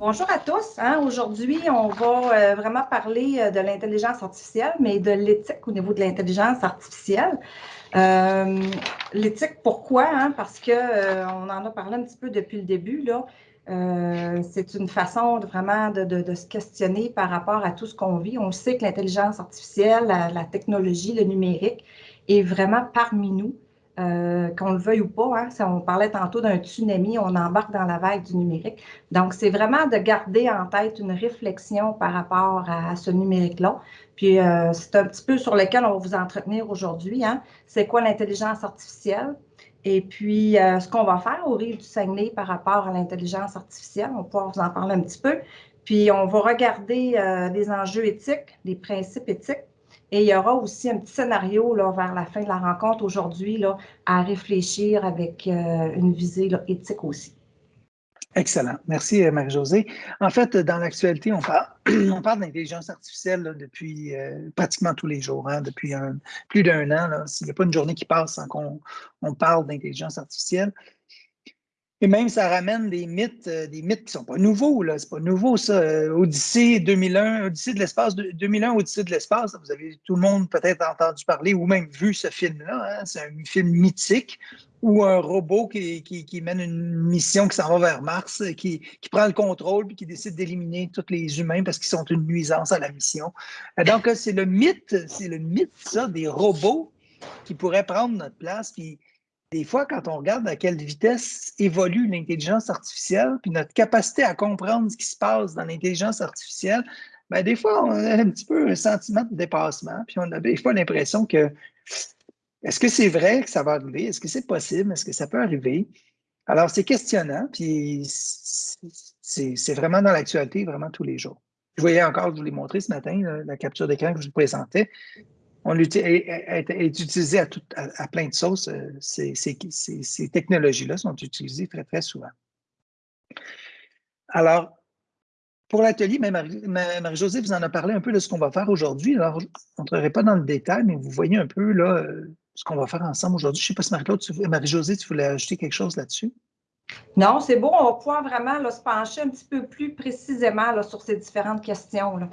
Bonjour à tous. Hein. Aujourd'hui, on va euh, vraiment parler euh, de l'intelligence artificielle, mais de l'éthique au niveau de l'intelligence artificielle. Euh, l'éthique, pourquoi? Hein? Parce qu'on on en a parlé un petit peu depuis le début. C'est une façon de, vraiment de, se questionner par rapport à tout ce qu'on vit. On sait que l'intelligence artificielle, la technologie, le numérique est vraiment parmi nous. Euh, qu'on le veuille ou pas. Hein, on parlait tantôt d'un tsunami, on embarque dans la vague du numérique. Donc, c'est vraiment de garder en tête une réflexion par rapport à, ce numérique-là. Puis, euh, c'est un petit peu sur lequel on va vous entretenir aujourd'hui. Hein. C'est quoi l'intelligence artificielle? Et puis, euh, ce qu'on va faire au Rive du Saguenay par rapport à l'intelligence artificielle, on va vous en parler un petit peu. Puis, on va regarder des enjeux éthiques, des principes éthiques et il y aura aussi un petit scénario là, vers la fin de la rencontre aujourd'hui à réfléchir avec euh, une visée éthique aussi. Excellent. Merci, euh, Marie-Josée. En fait, dans l'actualité, on parle, d'intelligence artificielle depuis euh, pratiquement tous les jours, hein, depuis plus d'un an. S'il n'y a pas une journée qui passe sans qu'on on parle d'intelligence artificielle. Et même, ça ramène des mythes, euh, des mythes qui ne sont pas nouveaux, là. C'est pas nouveau, ça. Euh, Odyssée 2001, Odyssée de l'espace, 2001, Odyssée de l'espace, vous avez tout le monde peut-être entendu parler ou même vu ce film-là. Hein. C'est un film mythique où un robot qui, qui, mène une mission qui s'en va vers Mars, qui, qui, prend le contrôle puis qui décide d'éliminer tous les humains parce qu'ils sont une nuisance à la mission. Euh, donc, c'est le mythe, c'est le mythe, ça, des robots qui pourraient prendre notre place. Puis, des fois, quand on regarde à quelle vitesse évolue l'intelligence artificielle, puis notre capacité à comprendre ce qui se passe dans l'intelligence artificielle, bien, des fois, on a un petit peu un sentiment de dépassement, puis on a des fois l'impression que est-ce que c'est vrai que ça va arriver? Est-ce que c'est possible? Est-ce que ça peut arriver? Alors, c'est questionnant, puis c'est vraiment dans l'actualité, vraiment tous les jours. Je voyais encore, je vous l'ai montré ce matin, la capture d'écran que je vous présentais on est, utilisé à, à, plein de sauces. Euh, ces, technologies-là sont utilisées très, très souvent. Alors, pour l'atelier, Marie-Josée vous en a parlé un peu de ce qu'on va faire aujourd'hui. Alors, je n'entrerai pas dans le détail, mais vous voyez un peu là, euh, ce qu'on va faire ensemble aujourd'hui. Je ne sais pas si Marie-Claude, Marie-Josée, tu voulais ajouter quelque chose là-dessus? Non, c'est bon. On va pouvoir vraiment se pencher un petit peu plus précisément sur ces différentes questions. Là.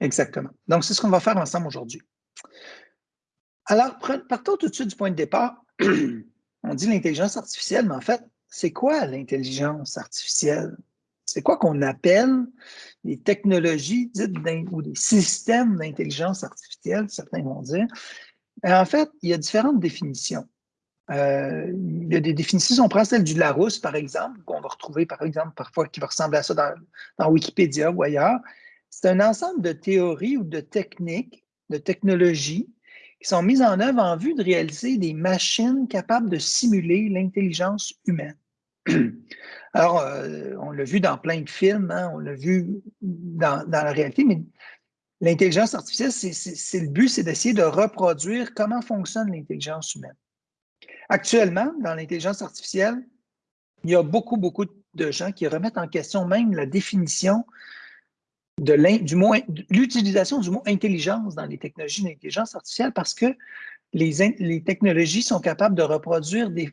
Exactement. Donc, c'est ce qu'on va faire ensemble aujourd'hui. Alors, partons tout de suite du point de départ. On dit l'intelligence artificielle, mais en fait, c'est quoi l'intelligence artificielle? C'est quoi qu'on appelle les technologies dites ou des systèmes d'intelligence artificielle, certains vont dire? En fait, il y a différentes définitions. Euh, il y a des définitions, on prend celle du Larousse, par exemple, qu'on va retrouver, par exemple, parfois, qui va ressembler à ça dans Wikipédia ou ailleurs. C'est un ensemble de théories ou de techniques de technologies qui sont mises en œuvre en vue de réaliser des machines capables de simuler l'intelligence humaine. Alors, euh, on l'a vu dans plein de films, hein, on l'a vu dans, la réalité, mais l'intelligence artificielle, c'est le but, c'est d'essayer de reproduire comment fonctionne l'intelligence humaine. Actuellement, dans l'intelligence artificielle, il y a beaucoup, beaucoup de gens qui remettent en question même la définition de l'utilisation du mot intelligence dans les technologies d'intelligence artificielle parce que les, les, technologies sont capables de reproduire des,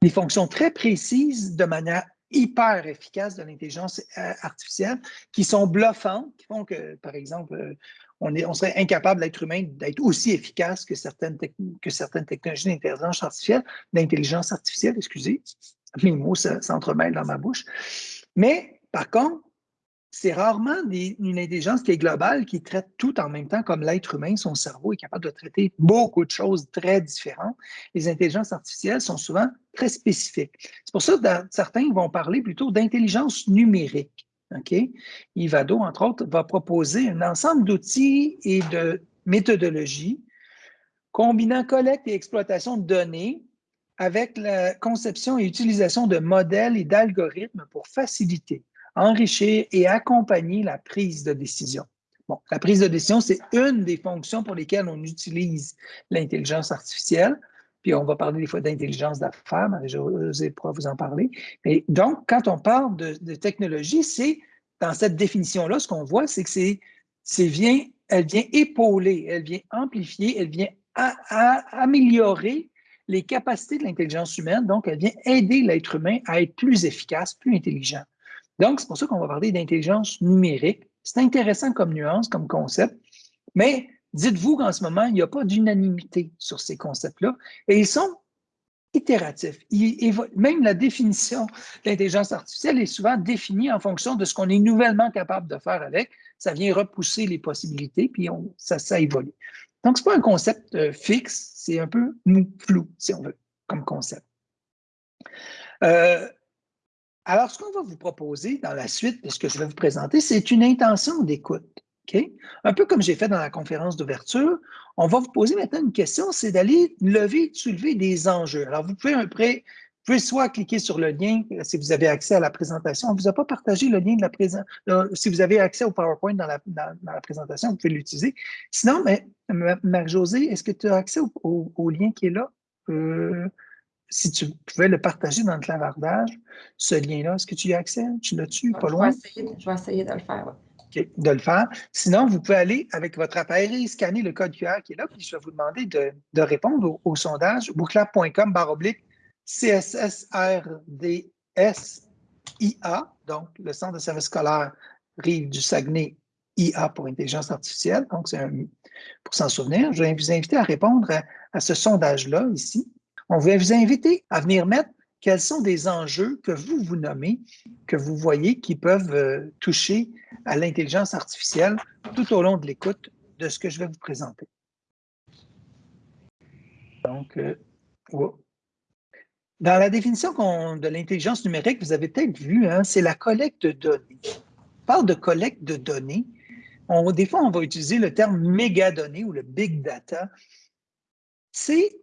des, fonctions très précises de manière hyper efficace de l'intelligence euh, artificielle qui sont bluffantes, qui font que, par exemple, euh, on, est, on serait incapable, l'être humain, d'être aussi efficace que certaines, que certaines technologies d'intelligence artificielle, d'intelligence artificielle, excusez, mes mots s'entremêlent dans ma bouche. Mais par contre, c'est rarement une intelligence qui est globale, qui traite tout en même temps, comme l'être humain, son cerveau est capable de traiter beaucoup de choses très différentes. Les intelligences artificielles sont souvent très spécifiques. C'est pour ça que certains vont parler plutôt d'intelligence numérique. OK? Ivado, entre autres, va proposer un ensemble d'outils et de méthodologies combinant collecte et exploitation de données avec la conception et utilisation de modèles et d'algorithmes pour faciliter enrichir et accompagner la prise de décision. Bon, la prise de décision, c'est une des fonctions pour lesquelles on utilise l'intelligence artificielle. Puis on va parler des fois d'intelligence d'affaires, Marie-Josée pourra vous en parler. Mais donc, quand on parle de, technologie, c'est dans cette définition-là, ce qu'on voit, c'est que c'est vient, elle vient épauler, elle vient amplifier, elle vient améliorer les capacités de l'intelligence humaine. Donc, elle vient aider l'être humain à être plus efficace, plus intelligent. Donc, c'est pour ça qu'on va parler d'intelligence numérique. C'est intéressant comme nuance, comme concept, mais dites-vous qu'en ce moment, il n'y a pas d'unanimité sur ces concepts-là et ils sont itératifs. même la définition de l'intelligence artificielle est souvent définie en fonction de ce qu'on est nouvellement capable de faire avec. Ça vient repousser les possibilités, puis ça, évolue. Donc, ce n'est pas un concept euh, fixe, c'est un peu flou, si on veut, comme concept. Euh, alors, ce qu'on va vous proposer dans la suite de ce que je vais vous présenter, c'est une intention d'écoute. Un peu comme j'ai fait dans la conférence d'ouverture, on va vous poser maintenant une question, c'est d'aller lever, soulever des enjeux. Alors, vous pouvez, un vous pouvez soit cliquer sur le lien si vous avez accès à la présentation. On ne vous a pas partagé le lien de la présentation. Si vous avez accès au PowerPoint dans la, présentation, vous pouvez l'utiliser. Sinon, mais, Marie-Josée, est-ce que tu as accès au, lien qui est là? Euh, si tu pouvais le partager dans le clavardage, ce lien-là, est-ce que tu y as accès? Tu l'as-tu? Pas loin? Je vais, essayer, de le faire, de le faire. Sinon, vous pouvez aller avec votre appareil, scanner le code QR qui est là, puis je vais vous demander de, répondre au, sondage booklab.com baroblique CSSRDS-IA, donc le Centre de services scolaires Rive du Saguenay IA pour intelligence artificielle. Donc, c'est pour s'en souvenir. Je vais vous inviter à répondre à ce sondage-là ici. On va vous inviter à venir mettre quels sont des enjeux que vous vous nommez, que vous voyez qui peuvent euh, toucher à l'intelligence artificielle tout au long de l'écoute de ce que je vais vous présenter. Donc, euh, dans la définition de l'intelligence numérique, vous avez peut-être vu, hein, c'est la collecte de données. On parle de collecte de données. des fois, on va utiliser le terme mégadonnées ou le big data. C'est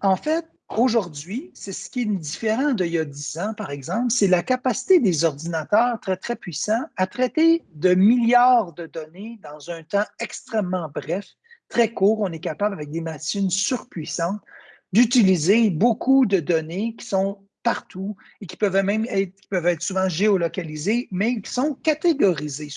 en fait Aujourd'hui, c'est ce qui est différent d'il y a 10 ans, par exemple, c'est la capacité des ordinateurs très, très puissants à traiter de milliards de données dans un temps extrêmement bref, très court. On est capable, avec des machines surpuissantes, d'utiliser beaucoup de données qui sont partout et qui peuvent même être, peuvent être souvent géolocalisés, mais qui sont catégorisés.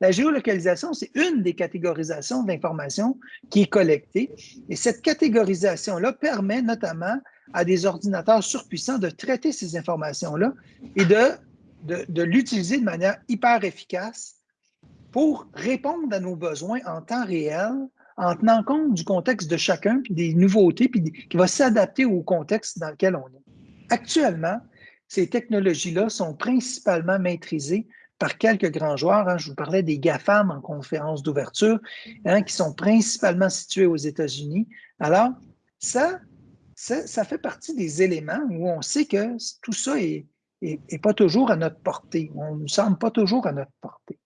La géolocalisation, c'est une des catégorisations d'informations qui est collectée. Et cette catégorisation-là permet notamment à des ordinateurs surpuissants de traiter ces informations-là et de, de, l'utiliser de manière hyper efficace pour répondre à nos besoins en temps réel, en tenant compte du contexte de chacun, puis des nouveautés, puis qui va s'adapter au contexte dans lequel on est. Actuellement, ces technologies-là sont principalement maîtrisées par quelques grands joueurs. Hein. Je vous parlais des GAFAM en conférence d'ouverture, hein, qui sont principalement situés aux États-Unis. Alors, ça, ça, fait partie des éléments où on sait que tout ça n'est pas toujours à notre portée. On ne semble pas toujours à notre portée.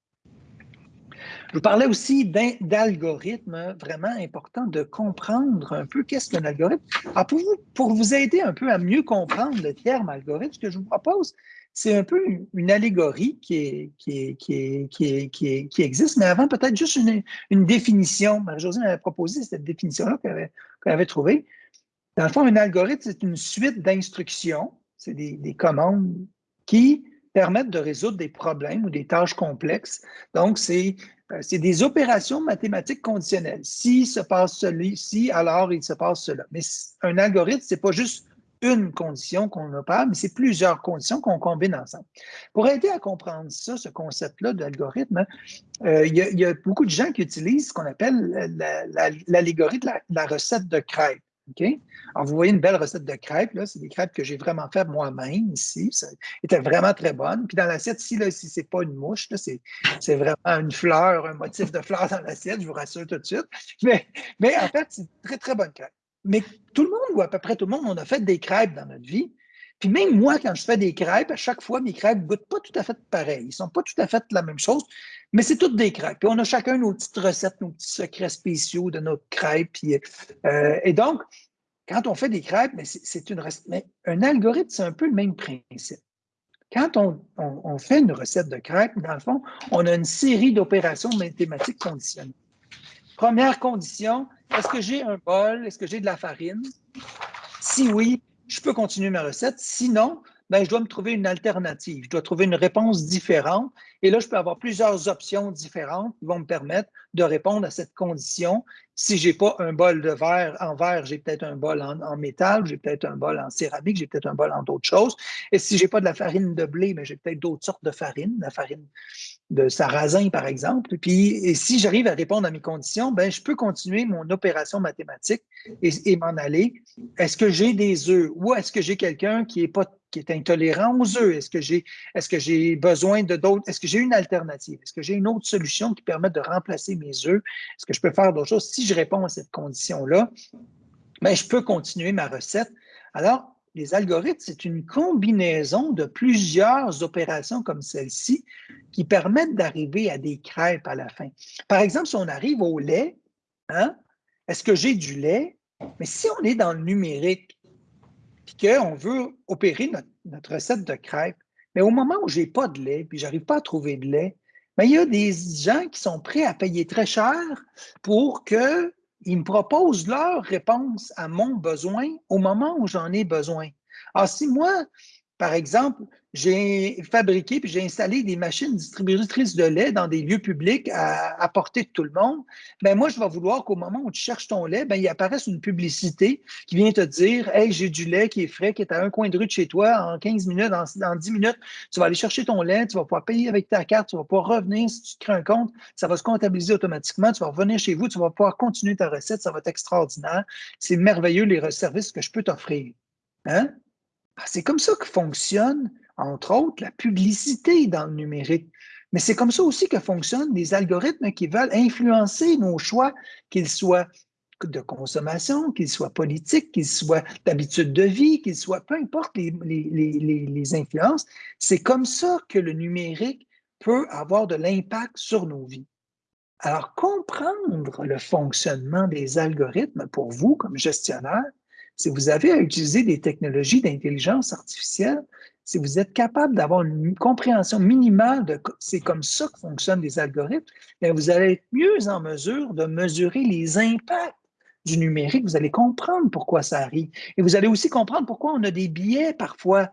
Je vous parlais aussi d'algorithmes, vraiment important de comprendre un peu qu'est-ce qu'un algorithme. Alors pour vous, aider un peu à mieux comprendre le terme algorithme, ce que je vous propose, c'est un peu une, allégorie qui, existe, mais avant peut-être juste une, définition. Marie-Josée m'avait proposé cette définition-là qu'elle avait, trouvée. Dans le fond, un algorithme, c'est une suite d'instructions, c'est des, des commandes qui permettent de résoudre des problèmes ou des tâches complexes. Donc, c'est euh, des opérations mathématiques conditionnelles. Si se passe celui-ci, alors il se passe cela. Mais un algorithme, ce n'est pas juste une condition qu'on opère, mais c'est plusieurs conditions qu'on combine ensemble. Pour aider à comprendre ça, ce concept-là d'algorithme, euh, il, y a beaucoup de gens qui utilisent ce qu'on appelle l'allégorie de la, recette de crêpes. Alors, vous voyez une belle recette de crêpes. C'est des crêpes que j'ai vraiment faites moi-même ici. Ça était vraiment très bonne. Puis dans l'assiette, ici, là, ce n'est pas une mouche, c'est vraiment une fleur, un motif de fleur dans l'assiette, je vous rassure tout de suite. Mais, mais en fait, c'est une très, très bonne crêpe. Mais tout le monde, ou à peu près tout le monde, on a fait des crêpes dans notre vie. Puis même moi, quand je fais des crêpes, à chaque fois, mes crêpes ne goûtent pas tout à fait pareil. Ils ne sont pas tout à fait la même chose, mais c'est toutes des crêpes. Puis on a chacun nos petites recettes, nos petits secrets spéciaux de notre crêpe. Euh, et donc, quand on fait des crêpes, c'est une recette. Mais un algorithme, c'est un peu le même principe. Quand on, fait une recette de crêpes, dans le fond, on a une série d'opérations mathématiques conditionnées. Première condition, est-ce que j'ai un bol? Est-ce que j'ai de la farine? Si oui, je peux continuer ma recette. Sinon, ben, je dois me trouver une alternative. Je dois trouver une réponse différente. Et là, je peux avoir plusieurs options différentes qui vont me permettre de répondre à cette condition Si je n'ai pas un bol de verre en verre, j'ai peut-être un bol en, métal, j'ai peut-être un bol en céramique, j'ai peut-être un bol en d'autres choses. Et si je n'ai pas de la farine de blé, mais j'ai peut-être d'autres sortes de farine, la farine de sarrasin, par exemple. Puis, et si j'arrive à répondre à mes conditions, ben, je peux continuer mon opération mathématique et, m'en aller. Est-ce que j'ai des œufs ou est-ce que j'ai quelqu'un qui est pas qui est intolérant aux œufs? Est-ce que j'ai j'ai besoin de d'autres? Est-ce que j'ai une alternative? Est-ce que j'ai une autre solution qui permet de remplacer mes œufs? Est-ce que je peux faire d'autres choses? Je réponds à cette condition-là, ben, je peux continuer ma recette. Alors, les algorithmes, c'est une combinaison de plusieurs opérations comme celle-ci qui permettent d'arriver à des crêpes à la fin. Par exemple, si on arrive au lait, hein, est-ce que j'ai du lait? Mais si on est dans le numérique, et qu'on veut opérer notre, recette de crêpes, mais au moment où je n'ai pas de lait, puis je n'arrive pas à trouver de lait, mais il y a des gens qui sont prêts à payer très cher pour qu'ils me proposent leur réponse à mon besoin au moment où j'en ai besoin. Alors, si moi, par exemple, j'ai fabriqué puis j'ai installé des machines distributrices de lait dans des lieux publics à, portée de tout le monde, ben moi, je vais vouloir qu'au moment où tu cherches ton lait, ben, il apparaisse une publicité qui vient te dire Hey, j'ai du lait qui est frais, qui est à un coin de rue de chez toi, en 15 minutes, en, 10 minutes, tu vas aller chercher ton lait, tu vas pouvoir payer avec ta carte, tu vas pouvoir revenir si tu te crées un compte, ça va se comptabiliser automatiquement, tu vas revenir chez vous, tu vas pouvoir continuer ta recette, ça va être extraordinaire. C'est merveilleux les services que je peux t'offrir. Hein? Ah, c'est comme ça que fonctionne entre autres, la publicité dans le numérique. Mais c'est comme ça aussi que fonctionnent les algorithmes qui veulent influencer nos choix, qu'ils soient de consommation, qu'ils soient politiques, qu'ils soient d'habitude de vie, qu'ils soient, peu importe les, les influences, c'est comme ça que le numérique peut avoir de l'impact sur nos vies. Alors, comprendre le fonctionnement des algorithmes pour vous comme gestionnaire, si vous avez à utiliser des technologies d'intelligence artificielle, si vous êtes capable d'avoir une compréhension minimale de c'est comme ça que fonctionnent les algorithmes, vous allez être mieux en mesure de mesurer les impacts du numérique. Vous allez comprendre pourquoi ça arrive. Et vous allez aussi comprendre pourquoi on a des biais parfois.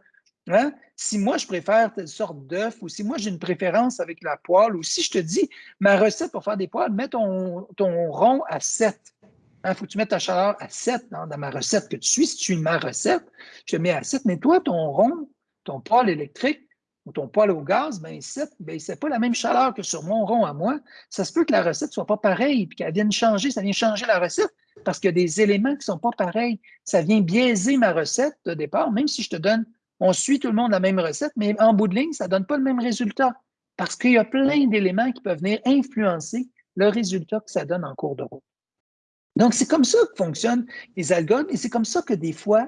Hein? Si moi, je préfère telle sorte d'œuf, ou si moi, j'ai une préférence avec la poêle, ou si je te dis, ma recette pour faire des poêles, mets ton, ton rond à 7. Il hein, faut que tu mettes ta chaleur à 7 dans, ma recette que tu suis. Si tu suis ma recette, je te mets à 7, mais toi, ton rond, ton poêle électrique ou ton poêle au gaz, ben, ben, c'est pas la même chaleur que sur mon rond à moi. Ça se peut que la recette soit pas pareille et qu'elle vienne changer, ça vient changer la recette parce qu'il y a des éléments qui sont pas pareils. Ça vient biaiser ma recette de départ, même si je te donne, on suit tout le monde la même recette, mais en bout de ligne, ça ne donne pas le même résultat parce qu'il y a plein d'éléments qui peuvent venir influencer le résultat que ça donne en cours de route. Donc, c'est comme ça que fonctionnent les algorithmes et c'est comme ça que des fois,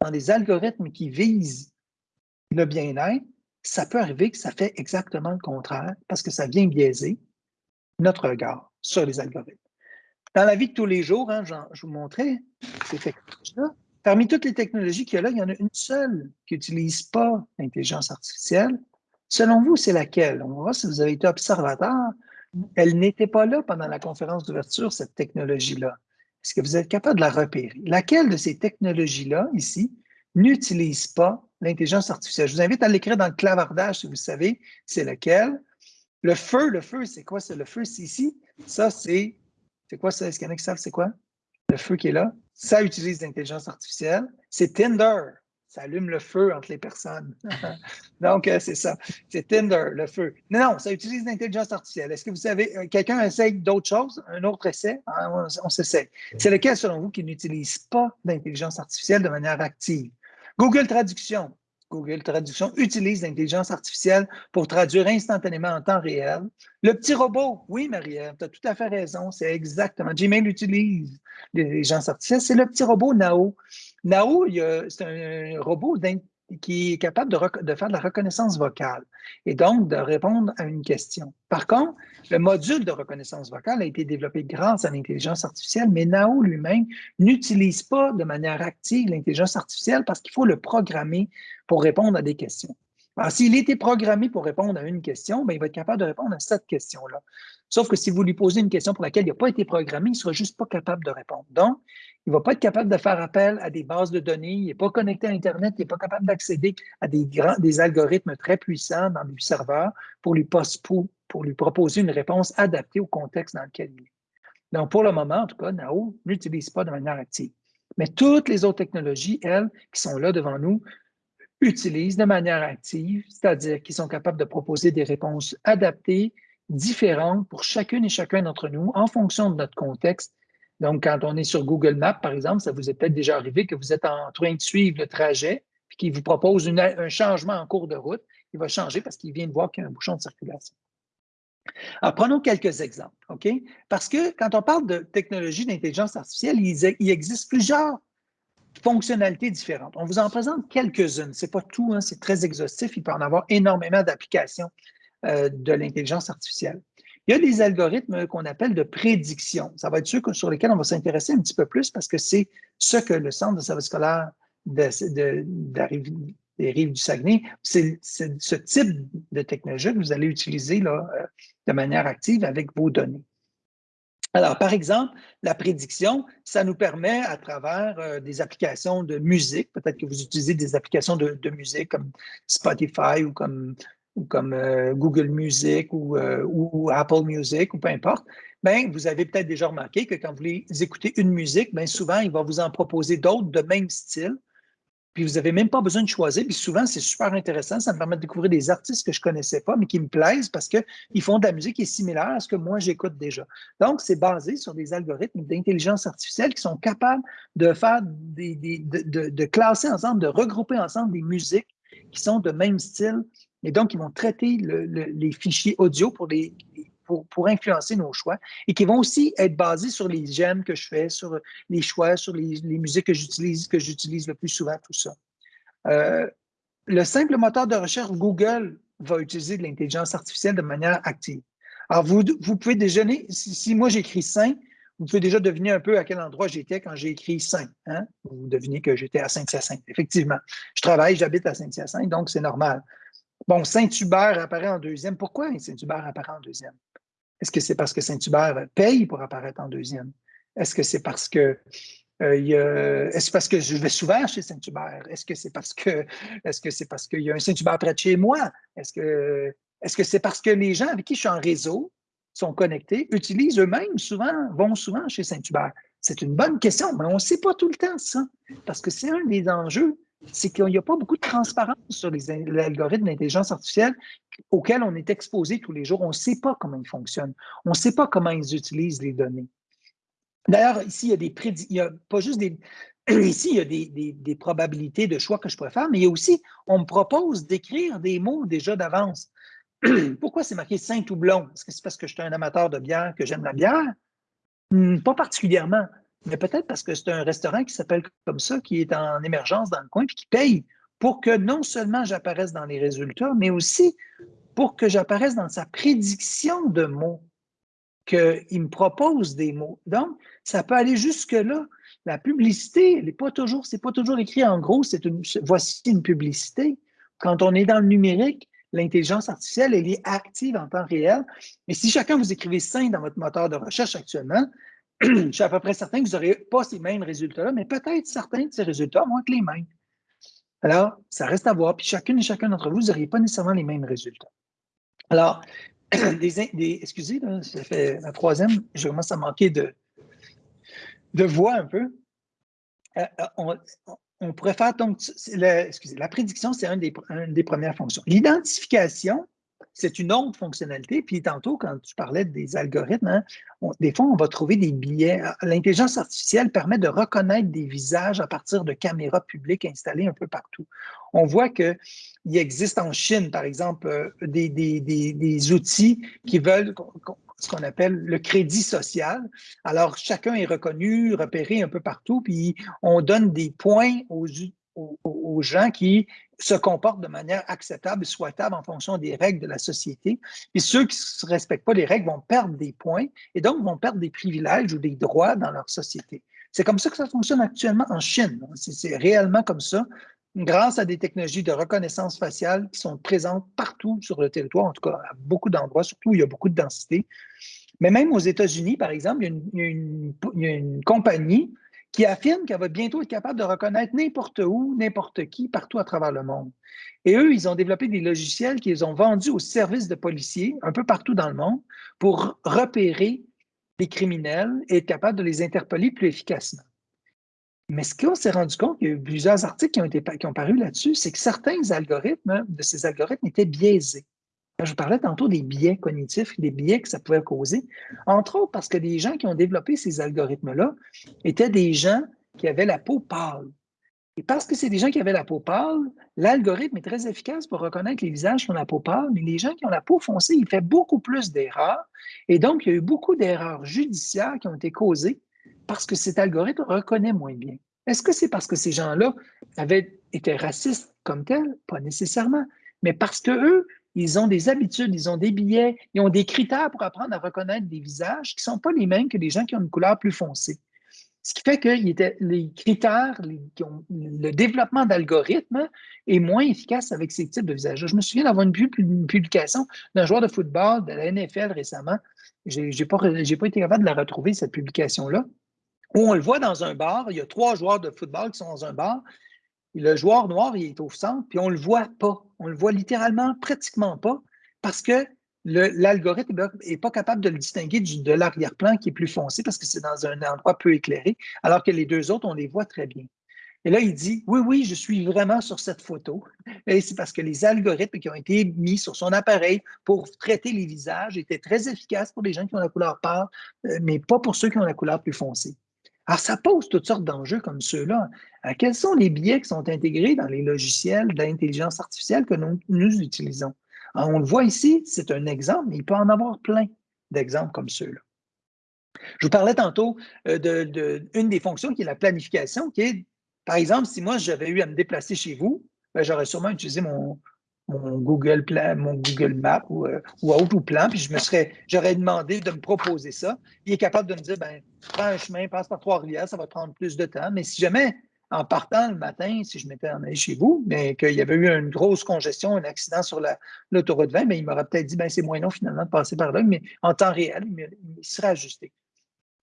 dans des algorithmes qui visent le bien-être, ça peut arriver que ça fait exactement le contraire parce que ça vient biaiser notre regard sur les algorithmes. Dans la vie de tous les jours, hein, je vous montrais ces technologies-là. Parmi toutes les technologies qu'il y a là, il y en a une seule qui n'utilise pas l'intelligence artificielle. Selon vous, c'est laquelle? On voir si vous avez été observateur. Elle n'était pas là pendant la conférence d'ouverture, cette technologie-là. Est-ce que vous êtes capable de la repérer? Laquelle de ces technologies-là, ici, n'utilise pas l'intelligence artificielle. Je vous invite à l'écrire dans le clavardage si vous savez c'est lequel. Le feu, le feu, c'est quoi? C'est le feu, c'est ici. Ça, c'est. C'est quoi ça? Est-ce qu'il y en a qui savent c'est quoi? Le feu qui est là. Ça utilise l'intelligence artificielle. C'est Tinder. Ça allume le feu entre les personnes. Donc, euh, c'est ça. C'est Tinder, le feu. Non, non, ça utilise l'intelligence artificielle. Est-ce que vous savez, euh, quelqu'un essaye d'autres choses, un autre essai? Ah, on, on. C'est lequel, selon vous, qui n'utilise pas d'intelligence artificielle de manière active? Google Traduction. Google Traduction utilise l'intelligence artificielle pour traduire instantanément en temps réel. Le petit robot, oui, Marie-Ève, tu as tout à fait raison, c'est exactement. Gmail utilise l'intelligence artificielle, c'est le petit robot Nao. Nao, c'est un robot qui est capable de, faire de la reconnaissance vocale et donc de répondre à une question. Par contre, le module de reconnaissance vocale a été développé grâce à l'intelligence artificielle, mais Nao lui-même n'utilise pas de manière active l'intelligence artificielle parce qu'il faut le programmer pour répondre à des questions. Alors, s'il était programmé pour répondre à une question, bien, il va être capable de répondre à cette question-là. Sauf que si vous lui posez une question pour laquelle il n'a pas été programmé, il ne sera juste pas capable de répondre. Donc, il ne va pas être capable de faire appel à des bases de données, il n'est pas connecté à Internet, il n'est pas capable d'accéder à des, grands, des algorithmes très puissants dans des serveurs pour lui, pour lui proposer une réponse adaptée au contexte dans lequel il est. Donc, pour le moment, en tout cas, NAO n'utilise pas de manière active. Mais toutes les autres technologies, elles, qui sont là devant nous, utilisent de manière active, c'est-à-dire qu'ils sont capables de proposer des réponses adaptées, différentes pour chacune et chacun d'entre nous en fonction de notre contexte. Donc, quand on est sur Google Maps, par exemple, ça vous est peut-être déjà arrivé que vous êtes en train de suivre le trajet, puis qu'il vous propose un changement en cours de route. Il va changer parce qu'il vient de voir qu'il y a un bouchon de circulation. Alors, prenons quelques exemples, OK? Parce que quand on parle de technologie d'intelligence artificielle, il, existe plusieurs fonctionnalités différentes. On vous en présente quelques-unes. Ce n'est pas tout, hein, c'est très exhaustif. Il peut en avoir énormément d'applications euh, de l'intelligence artificielle. Il y a des algorithmes qu'on appelle de prédiction. Ça va être ceux sur lesquels on va s'intéresser un petit peu plus parce que c'est ce que le Centre de service scolaire de, des rives du Saguenay, c'est ce type de technologie que vous allez utiliser là, euh, de manière active avec vos données. Alors, par exemple, la prédiction, ça nous permet à travers euh, des applications de musique, peut-être que vous utilisez des applications de, musique comme Spotify ou comme, euh, Google Music ou, ou, Apple Music ou peu importe, bien, vous avez peut-être déjà remarqué que quand vous écouter une musique, bien souvent, il va vous en proposer d'autres de même style puis vous n'avez même pas besoin de choisir. Puis souvent, c'est super intéressant. Ça me permet de découvrir des artistes que je ne connaissais pas, mais qui me plaisent parce qu'ils font de la musique qui est similaire à ce que moi, j'écoute déjà. Donc, c'est basé sur des algorithmes d'intelligence artificielle qui sont capables de faire des, de, classer ensemble, de regrouper ensemble des musiques qui sont de même style. Et donc, ils vont traiter les fichiers audio pour les, pour, influencer nos choix et qui vont aussi être basés sur les j'aime que je fais, sur les choix, sur les, musiques que j'utilise, que j'utilise le plus souvent, tout ça. Euh, le simple moteur de recherche Google va utiliser de l'intelligence artificielle de manière active. Alors, vous, vous pouvez déjeuner, si, moi j'écris Saint, vous pouvez déjà deviner un peu à quel endroit j'étais quand j'ai écrit Saint. Hein? Vous devinez que j'étais à Saint-Hyacinthe. Effectivement, je travaille, j'habite à Saint-Hyacinthe, donc c'est normal. Bon, Saint-Hubert apparaît en deuxième. Pourquoi Saint-Hubert apparaît en deuxième? Est-ce que c'est parce que Saint-Hubert paye pour apparaître en deuxième? Est-ce que c'est parce que euh, est-ce parce que je vais souvent chez Saint-Hubert? Est-ce que c'est parce que est-ce que c'est parce qu'il y a un Saint-Hubert près de chez moi? Est-ce est-ce que c'est parce que les gens avec qui je suis en réseau sont connectés, utilisent eux-mêmes souvent, vont souvent chez Saint-Hubert? C'est une bonne question, mais on ne sait pas tout le temps ça, parce que c'est un des enjeux c'est qu'il n'y a pas beaucoup de transparence sur les, algorithmes d'intelligence artificielle auxquels on est exposé tous les jours. On ne sait pas comment ils fonctionnent. On ne sait pas comment ils utilisent les données. D'ailleurs, ici, il y a des il a pas juste des. Ici, il y a des, probabilités de choix que je pourrais faire, mais il y a aussi, on me propose d'écrire des mots déjà d'avance. Pourquoi c'est marqué Saint ou blond? Est-ce que c'est parce que je suis un amateur de bière, que j'aime la bière? Hmm, pas particulièrement mais peut-être parce que c'est un restaurant qui s'appelle comme ça, qui est en émergence dans le coin, puis qui paye pour que non seulement j'apparaisse dans les résultats, mais aussi pour que j'apparaisse dans sa prédiction de mots, qu'il me propose des mots. Donc, ça peut aller jusque-là. La publicité, elle n'est pas toujours, c'est pas toujours écrit en gros, c'est une, voici une publicité. Quand on est dans le numérique, l'intelligence artificielle, elle est active en temps réel. Mais si chacun vous écrivez 5 dans votre moteur de recherche actuellement, je suis à peu près certain que vous n'aurez pas ces mêmes résultats-là, mais peut-être certains de ces résultats vont être les mêmes. Alors, ça reste à voir. Puis chacune et chacun d'entre vous, vous n'auriez pas nécessairement les mêmes résultats. Alors, des, excusez, ça fait la troisième, je commence à manquer de, de voix un peu. Euh, euh, on, pourrait faire donc, excusez, la prédiction, c'est une des premières fonctions. L'identification, c'est une autre fonctionnalité. Puis tantôt, quand tu parlais des algorithmes, hein, des fois, on va trouver des billets. L'intelligence artificielle permet de reconnaître des visages à partir de caméras publiques installées un peu partout. On voit qu'il existe en Chine, par exemple, euh, des, outils qui veulent ce qu'on appelle le crédit social. Alors, chacun est reconnu, repéré un peu partout, puis on donne des points aux, gens qui se comportent de manière acceptable et souhaitable en fonction des règles de la société. Et ceux qui ne respectent pas les règles vont perdre des points et donc vont perdre des privilèges ou des droits dans leur société. C'est comme ça que ça fonctionne actuellement en Chine. C'est réellement comme ça, grâce à des technologies de reconnaissance faciale qui sont présentes partout sur le territoire, en tout cas à beaucoup d'endroits, surtout où il y a beaucoup de densité. Mais même aux États-Unis, par exemple, il y a une compagnie qui affirme qu'elle va bientôt être capable de reconnaître n'importe où, n'importe qui, partout à travers le monde. Et eux, ils ont développé des logiciels qu'ils ont vendus aux services de policiers un peu partout dans le monde pour repérer les criminels et être capable de les interpeller plus efficacement. Mais ce qu'on s'est rendu compte, il y a eu plusieurs articles qui ont, été, qui ont paru là-dessus, c'est que certains algorithmes de ces algorithmes étaient biaisés. Je vous parlais tantôt des biais cognitifs, des biais que ça pouvait causer, entre autres parce que les gens qui ont développé ces algorithmes-là étaient des gens qui avaient la peau pâle. Et parce que c'est des gens qui avaient la peau pâle, l'algorithme est très efficace pour reconnaître les visages qui ont la peau pâle, mais les gens qui ont la peau foncée, il fait beaucoup plus d'erreurs. Et donc, il y a eu beaucoup d'erreurs judiciaires qui ont été causées parce que cet algorithme reconnaît moins bien. Est-ce que c'est parce que ces gens-là avaient été racistes comme tels? Pas nécessairement. Mais parce qu'eux, ils ont des habitudes, ils ont des billets, ils ont des critères pour apprendre à reconnaître des visages qui ne sont pas les mêmes que les gens qui ont une couleur plus foncée. Ce qui fait que les critères, le développement d'algorithmes est moins efficace avec ces types de visages. Je me souviens d'avoir une, publication d'un joueur de football de la NFL récemment. Je n'ai pas, pas été capable de la retrouver, cette publication-là, où on le voit dans un bar. Il y a trois joueurs de football qui sont dans un bar. Le joueur noir, il est au centre, puis on ne le voit pas. On le voit littéralement pratiquement pas parce que l'algorithme n'est pas capable de le distinguer de l'arrière-plan qui est plus foncé parce que c'est dans un endroit peu éclairé, alors que les deux autres, on les voit très bien. Et là, il dit, oui, oui, je suis vraiment sur cette photo. Et c'est parce que les algorithmes qui ont été mis sur son appareil pour traiter les visages étaient très efficaces pour les gens qui ont la couleur pâle, euh, mais pas pour ceux qui ont la couleur plus foncée. Alors, ça pose toutes sortes d'enjeux comme ceux-là. Euh, quels sont les biais qui sont intégrés dans les logiciels d'intelligence artificielle que nous utilisons? On le voit ici, c'est un exemple, mais il peut en avoir plein d'exemples comme ceux-là. Je vous parlais tantôt euh, d'une des fonctions qui est la planification, qui est, par exemple, si moi j'avais eu à me déplacer chez vous, ben, j'aurais sûrement utilisé mon, Google plan, mon Google Map ou, euh, ou plan, puis je me serais, j'aurais demandé de me proposer ça. Il est capable de me dire, ben, prends un chemin, passe par Trois-Rivières, ça va prendre plus de temps. Mais si jamais en partant le matin, si je m'étais en allé chez vous, mais qu'il y avait eu une grosse congestion, un accident sur l'autoroute 20, mais il m'aurait peut-être dit, ben, c'est moins long finalement de passer par là, mais en temps réel, il, serait ajusté.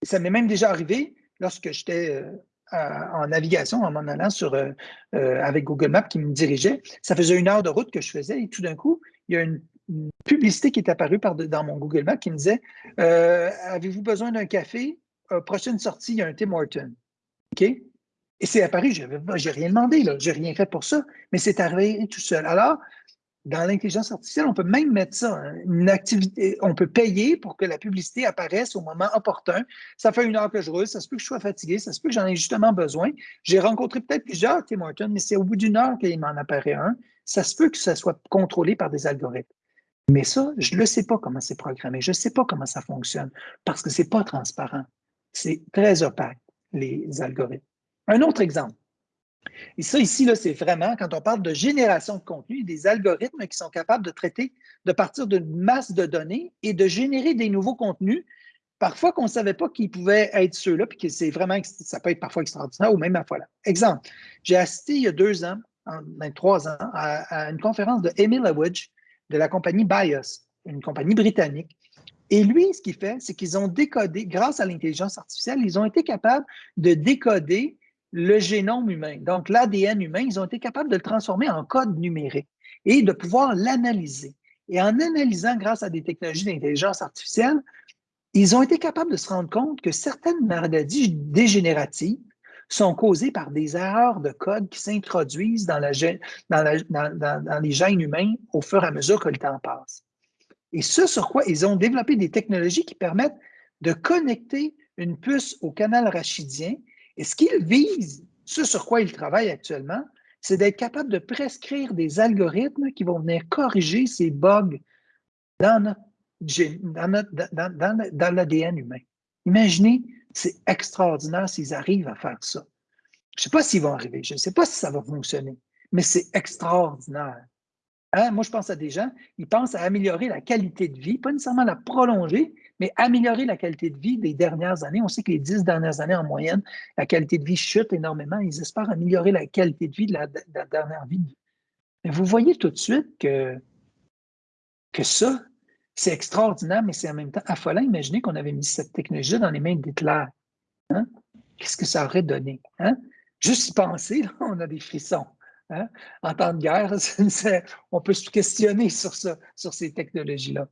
ça m'est même déjà arrivé lorsque j'étais euh, en navigation, en m'en allant sur, euh, euh, avec Google Maps qui me dirigeait. Ça faisait une heure de route que je faisais et tout d'un coup, il y a une, publicité qui est apparue par dans mon Google Maps qui me disait Avez-vous besoin d'un café? Prochaine sortie, il y a un Tim Horton. OK? Et c'est apparu, je n'ai rien demandé, je n'ai rien fait pour ça, mais c'est arrivé tout seul. Alors, dans l'intelligence artificielle, on peut même mettre ça, hein, une activité, on peut payer pour que la publicité apparaisse au moment opportun. Ça fait une heure que je roule, ça se peut que je sois fatigué, ça se peut que j'en ai justement besoin. J'ai rencontré peut-être plusieurs Tim Hortons, mais c'est au bout d'une heure qu'il m'en apparaît un. Ça se peut que ça soit contrôlé par des algorithmes. Mais ça, je ne sais pas comment c'est programmé, je ne sais pas comment ça fonctionne, parce que ce n'est pas transparent. C'est très opaque, les algorithmes. Un autre exemple. Et ça, ici, c'est vraiment, quand on parle de génération de contenu, des algorithmes qui sont capables de traiter de partir d'une masse de données et de générer des nouveaux contenus, parfois qu'on ne savait pas qu'ils pouvaient être ceux-là, puis que c'est vraiment, ça peut être parfois extraordinaire ou même à fois là. Exemple, j'ai assisté il y a deux ans, en, ben, trois ans, à, une conférence de Emil Awidge de la compagnie BIOS, une compagnie britannique, et lui, ce qu'il fait, c'est qu'ils ont décodé, grâce à l'intelligence artificielle, ils ont été capables de décoder le génome humain, donc l'ADN humain, ils ont été capables de le transformer en code numérique et de pouvoir l'analyser. Et en analysant grâce à des technologies d'intelligence artificielle, ils ont été capables de se rendre compte que certaines maladies dégénératives sont causées par des erreurs de code qui s'introduisent dans, dans, les gènes humains au fur et à mesure que le temps passe. Et ce sur quoi ils ont développé des technologies qui permettent de connecter une puce au canal rachidien et ce qu'ils visent, ce sur quoi ils travaillent actuellement, c'est d'être capable de prescrire des algorithmes qui vont venir corriger ces bugs dans, l'ADN humain. Imaginez, c'est extraordinaire s'ils arrivent à faire ça. Je ne sais pas s'ils vont arriver, je ne sais pas si ça va fonctionner, mais c'est extraordinaire. Hein, moi, je pense à des gens, ils pensent à améliorer la qualité de vie, pas nécessairement la prolonger, mais améliorer la qualité de vie des dernières années. On sait que les dix dernières années, en moyenne, la qualité de vie chute énormément. Ils espèrent améliorer la qualité de vie de la, dernière vie. Mais vous voyez tout de suite que, que ça, c'est extraordinaire, mais c'est en même temps affolant. Imaginez qu'on avait mis cette technologie dans les mains d'Hitler. Hein? Qu'est-ce que ça aurait donné? Hein? Juste y penser, on a des frissons. Hein? En temps de guerre, on peut se questionner sur, ça, sur ces technologies-là.